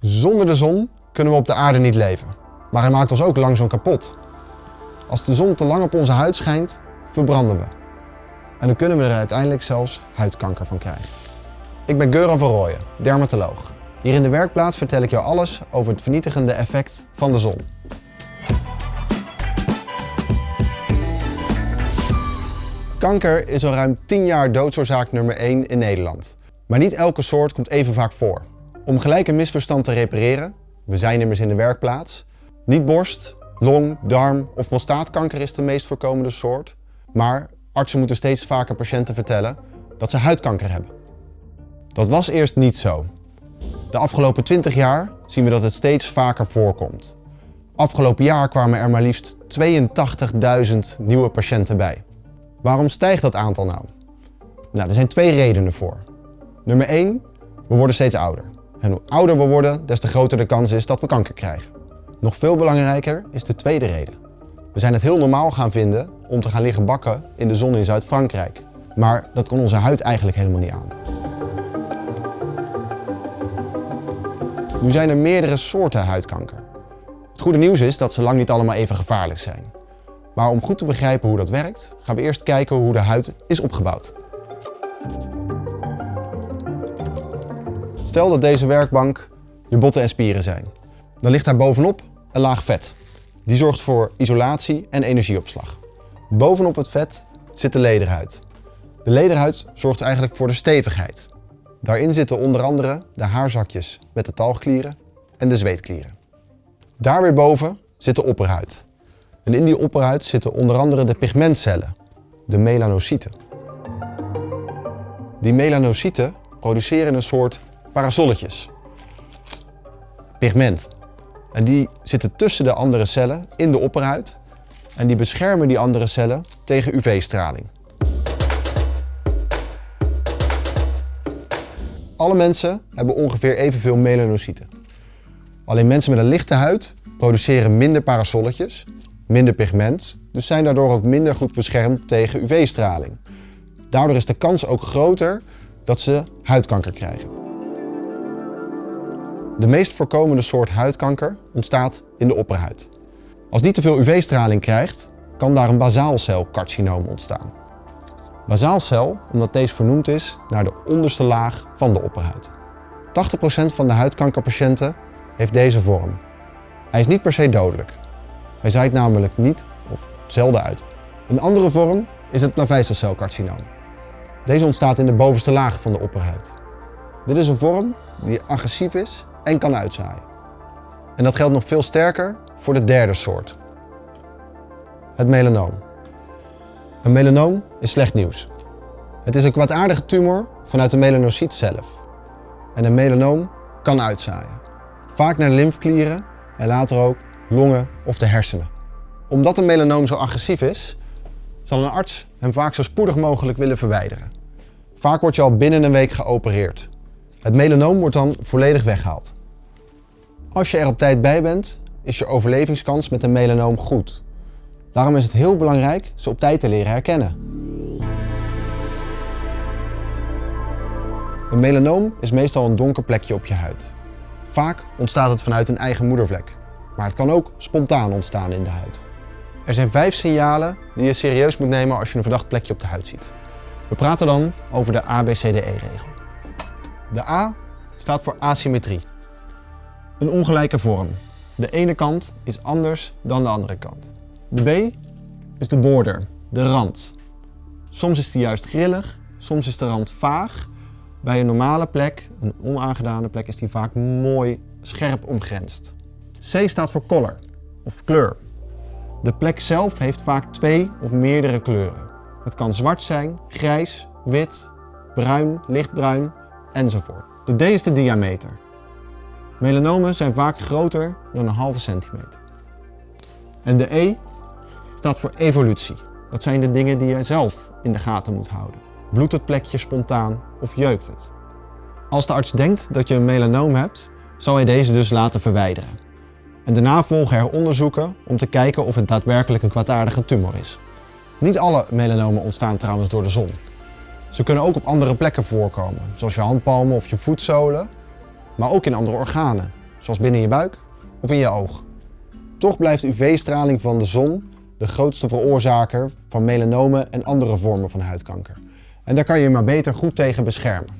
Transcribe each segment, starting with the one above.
Zonder de zon kunnen we op de aarde niet leven. Maar hij maakt ons ook langzaam kapot. Als de zon te lang op onze huid schijnt, verbranden we. En dan kunnen we er uiteindelijk zelfs huidkanker van krijgen. Ik ben Geuran van Rooyen, dermatoloog. Hier in de werkplaats vertel ik jou alles over het vernietigende effect van de zon. Kanker is al ruim 10 jaar doodsoorzaak nummer 1 in Nederland. Maar niet elke soort komt even vaak voor. Om gelijk een misverstand te repareren, we zijn immers in de werkplaats, niet borst, long, darm of prostaatkanker is de meest voorkomende soort, maar artsen moeten steeds vaker patiënten vertellen dat ze huidkanker hebben. Dat was eerst niet zo. De afgelopen 20 jaar zien we dat het steeds vaker voorkomt. Afgelopen jaar kwamen er maar liefst 82.000 nieuwe patiënten bij. Waarom stijgt dat aantal nou? Nou, er zijn twee redenen voor. Nummer 1, we worden steeds ouder. En hoe ouder we worden, des te groter de kans is dat we kanker krijgen. Nog veel belangrijker is de tweede reden. We zijn het heel normaal gaan vinden om te gaan liggen bakken in de zon in Zuid-Frankrijk. Maar dat kon onze huid eigenlijk helemaal niet aan. Nu zijn er meerdere soorten huidkanker. Het goede nieuws is dat ze lang niet allemaal even gevaarlijk zijn. Maar om goed te begrijpen hoe dat werkt, gaan we eerst kijken hoe de huid is opgebouwd. Stel dat deze werkbank je botten en spieren zijn. Dan ligt daar bovenop een laag vet. Die zorgt voor isolatie en energieopslag. Bovenop het vet zit de lederhuid. De lederhuid zorgt eigenlijk voor de stevigheid. Daarin zitten onder andere de haarzakjes met de talgklieren en de zweetklieren. Daar weer boven zit de opperhuid. En in die opperhuid zitten onder andere de pigmentcellen, de melanocyten. Die melanocyten produceren een soort parasolletjes. Pigment. En die zitten tussen de andere cellen in de opperhuid en die beschermen die andere cellen tegen UV-straling. Alle mensen hebben ongeveer evenveel melanocyten. Alleen mensen met een lichte huid produceren minder parasolletjes, minder pigment, dus zijn daardoor ook minder goed beschermd tegen UV-straling. Daardoor is de kans ook groter dat ze huidkanker krijgen. De meest voorkomende soort huidkanker ontstaat in de opperhuid. Als die te veel UV-straling krijgt, kan daar een basaalcelcarcinoom ontstaan. Basaalcel, omdat deze vernoemd is naar de onderste laag van de opperhuid. 80% van de huidkankerpatiënten heeft deze vorm. Hij is niet per se dodelijk. Hij zaait namelijk niet of zelden uit. Een andere vorm is het plavezelcelcarcinoom. Deze ontstaat in de bovenste laag van de opperhuid. Dit is een vorm die agressief is en kan uitzaaien. En dat geldt nog veel sterker voor de derde soort. Het melanoom. Een melanoom is slecht nieuws. Het is een kwaadaardige tumor vanuit de melanocyt zelf. En een melanoom kan uitzaaien. Vaak naar lymfklieren en later ook longen of de hersenen. Omdat een melanoom zo agressief is, zal een arts hem vaak zo spoedig mogelijk willen verwijderen. Vaak wordt je al binnen een week geopereerd. Het melanoom wordt dan volledig weggehaald. Als je er op tijd bij bent, is je overlevingskans met een melanoom goed. Daarom is het heel belangrijk ze op tijd te leren herkennen. Een melanoom is meestal een donker plekje op je huid. Vaak ontstaat het vanuit een eigen moedervlek, maar het kan ook spontaan ontstaan in de huid. Er zijn vijf signalen die je serieus moet nemen als je een verdacht plekje op de huid ziet. We praten dan over de ABCDE-regel. De A staat voor asymmetrie. Een ongelijke vorm. De ene kant is anders dan de andere kant. De B is de border, de rand. Soms is die juist grillig, soms is de rand vaag. Bij een normale plek, een onaangedane plek, is die vaak mooi scherp omgrensd. C staat voor color, of kleur. De plek zelf heeft vaak twee of meerdere kleuren. Het kan zwart zijn, grijs, wit, bruin, lichtbruin enzovoort. De D is de diameter. Melanomen zijn vaak groter dan een halve centimeter. En de E staat voor evolutie. Dat zijn de dingen die je zelf in de gaten moet houden. Bloedt het plekje spontaan of jeukt het? Als de arts denkt dat je een melanoom hebt, zal hij deze dus laten verwijderen. En daarna volgen er onderzoeken om te kijken of het daadwerkelijk een kwaadaardige tumor is. Niet alle melanomen ontstaan trouwens door de zon. Ze kunnen ook op andere plekken voorkomen, zoals je handpalmen of je voetzolen, maar ook in andere organen. zoals binnen je buik of in je oog. Toch blijft UV-straling van de zon de grootste veroorzaker van melanomen en andere vormen van huidkanker. En daar kan je je maar beter goed tegen beschermen.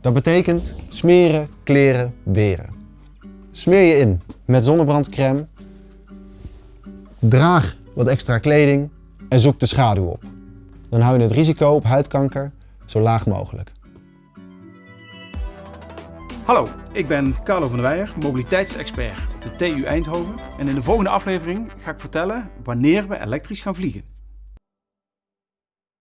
Dat betekent smeren, kleren, weren. Smeer je in met zonnebrandcrème, draag wat extra kleding en zoek de schaduw op. Dan hou je het risico op huidkanker zo laag mogelijk. Hallo, ik ben Carlo van der Weijer, mobiliteitsexpert op de TU Eindhoven. En in de volgende aflevering ga ik vertellen wanneer we elektrisch gaan vliegen.